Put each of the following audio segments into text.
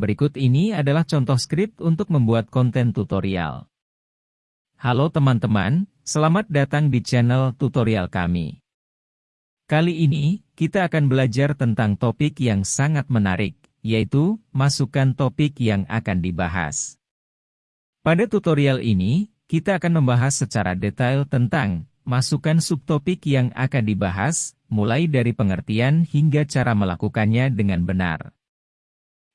Berikut ini adalah contoh skrip untuk membuat konten tutorial. Halo teman-teman, selamat datang di channel tutorial kami. Kali ini, kita akan belajar tentang topik yang sangat menarik, yaitu masukkan topik yang akan dibahas. Pada tutorial ini, kita akan membahas secara detail tentang masukkan subtopik yang akan dibahas, mulai dari pengertian hingga cara melakukannya dengan benar.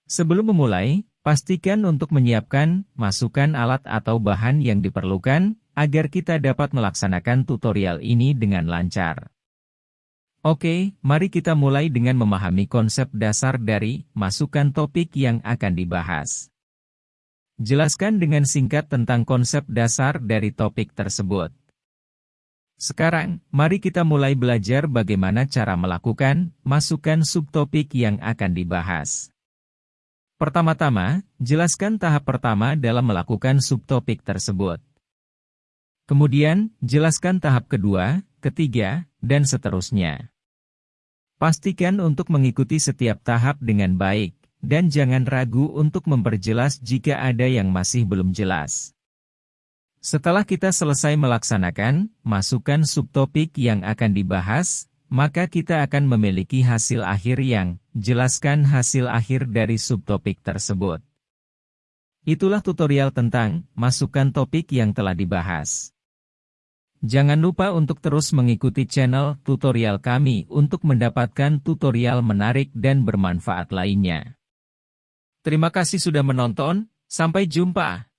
Sebelum memulai, pastikan untuk menyiapkan, masukkan alat atau bahan yang diperlukan, agar kita dapat melaksanakan tutorial ini dengan lancar. Oke, mari kita mulai dengan memahami konsep dasar dari masukkan topik yang akan dibahas. Jelaskan dengan singkat tentang konsep dasar dari topik tersebut. Sekarang, mari kita mulai belajar bagaimana cara melakukan masukkan subtopik yang akan dibahas. Pertama-tama, jelaskan tahap pertama dalam melakukan subtopik tersebut. Kemudian, jelaskan tahap kedua, ketiga, dan seterusnya. Pastikan untuk mengikuti setiap tahap dengan baik, dan jangan ragu untuk memperjelas jika ada yang masih belum jelas. Setelah kita selesai melaksanakan, masukkan subtopik yang akan dibahas, maka kita akan memiliki hasil akhir yang jelaskan hasil akhir dari subtopik tersebut. Itulah tutorial tentang masukkan topik yang telah dibahas. Jangan lupa untuk terus mengikuti channel tutorial kami untuk mendapatkan tutorial menarik dan bermanfaat lainnya. Terima kasih sudah menonton, sampai jumpa.